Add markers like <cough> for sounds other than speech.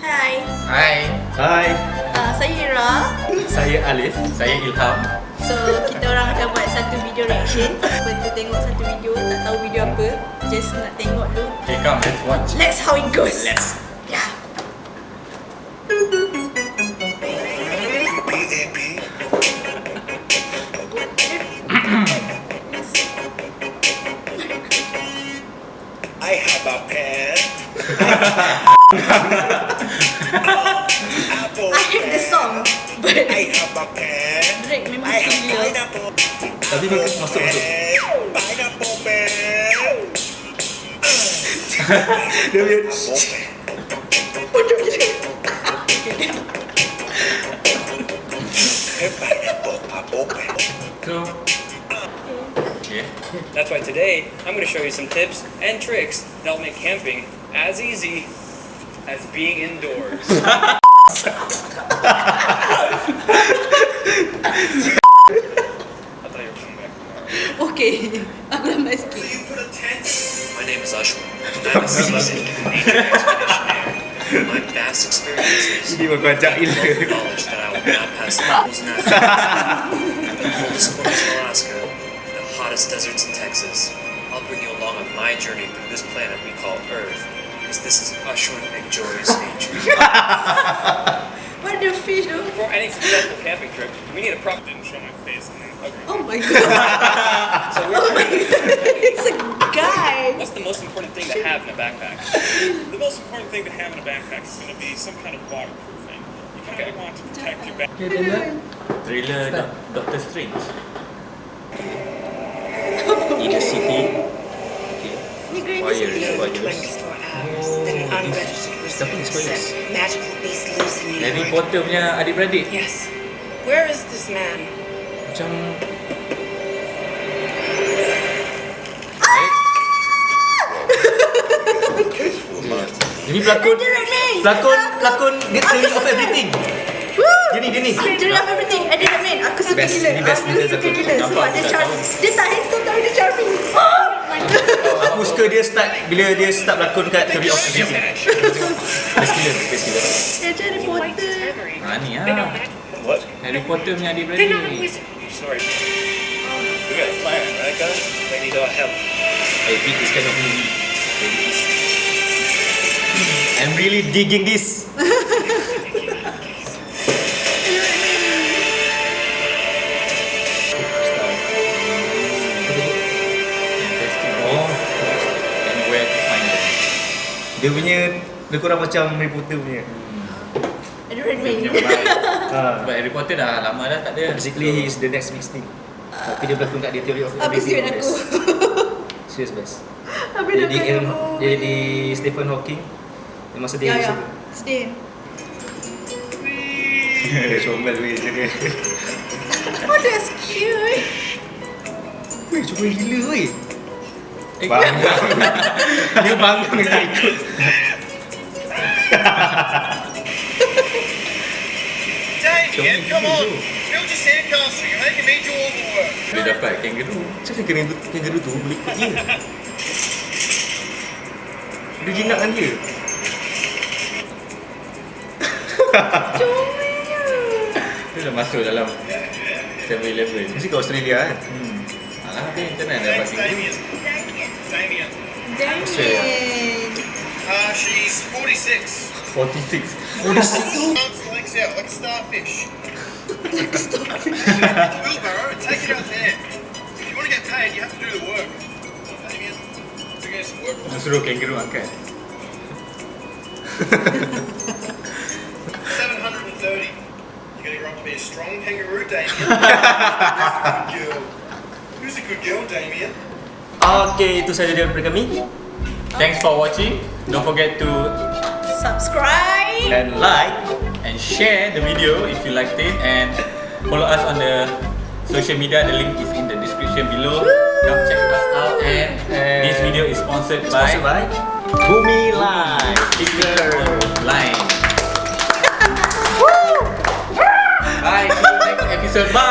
Hai, Hai, Hai, uh, saya Ira. saya Alif. saya Ilham. So, kita orang akan buat satu video reaction. Siapa tu tengok satu video, tak tahu video apa, just nak tengok dulu. Okay, come, let's watch. Let's how it goes. Let's. Yeah. I have a pen. <laughs> Drake memang gila. pineapple. Tapi dia masuk masuk. Pen. Pineapple pen. Dia punya Bodoh gila. Pineapple apple pen. So, okay. That's why today I'm going to show you some tips and tricks that'll make camping as easy as being indoors. <laughs> okay, <laughs> my name is Ashwin, I'm a. My past experiences You me knowledge that I will not pass the rules <laughs> At the coldest corners in Alaska, the hottest deserts in Texas, I'll bring you along on my journey through this planet we call Earth because this is Ashwin Enjoys Nature. What the fish though? For any successful camping trip, we need a prop. That didn't show my face in there. Okay. Oh my god. <laughs> So Oh my we're, god. It's a guy. what's the most important thing to have in a backpack? The most important thing to have in a backpack is going to be some kind of waterproofing. You kind Okay. of want to protect your back. Thriller Doc- Doctor Strange. <laughs> In the city. Ni green Wire, ni wire. sikit. 24 hours that an unregistered recipient spoilers? set magically beast loose in New Harry York. Potter punya adik-beradik. Yes. Where is this man? Macam Ini pelakon. Pelakon Pelakon Get the of everything Woo! Dia ni Dia love everything. Eddie Redmayne. Aku suka Best, gila. ini best Aku suka satu. gila. Sebab Nampak, dia tak charming. Dia tak handsome tapi dia charming. Oh. Aku suka dia start Bila dia start pelakon kat Theory of Everything Best gila Best jadi Harry Potter. Ha ni ah. What? Harry Potter punya adik-beradik. Sorry. We got a plan, right, guys? They need our help. I dig this kind of movie. I'm really digging this Dia punya Lebih kurang macam Harry Potter punya Dia Redmayne. punya vibe. <laughs> ha. Sebab Harry Potter dah lama dah tak ada. Basically he is the next big thing Tapi dia berlakon kat dia Theory of Habis Everything duit aku. <laughs> Serious best Habis Dia dah di, kena Aaron- aku. dia di Stephen Hawking Yang masa dia Ya, ya. Sedih. <laughs> Dia comel weh je dia Oh, that's cute. Weh comel gila weh Bangun Dia bangun dengan ikut Damien, come on. Build your sandcastle. You're making me do all the work. Dia dapat kangaroo. Macam mana kangaroo, kangaroo tu boleh ikut dia Dia jinak dengan dia Comelnya. Dia dah masuk dalam 7-Eleven. Mesti kat Australia kan Hmm. Alah, dia internet dapat Thanks, kangaroo. Damien. Damien. Damien. Uh, she's 46. 46 Arms and legs out like a starfish. <laughs> Wheelbarrow and take it out there. If you want to get paid, you have to do the work. Damien, bring us some work. Suruh kangaroo angkat. 730. You're going to grow up to be a strong kangaroo, Damien. <laughs> good girl. Who's a good girl, Damien? Okay, itu saja daripada kami Thanks for watching. Don't forget to Subscribe. And like and share the video if you liked it and follow us on the social media. The link is in the description below. Come check us out and And- this video is sponsored, Sponsored by Bumi Live Sticker Line. <laughs> Bye. See you next episode. Bye.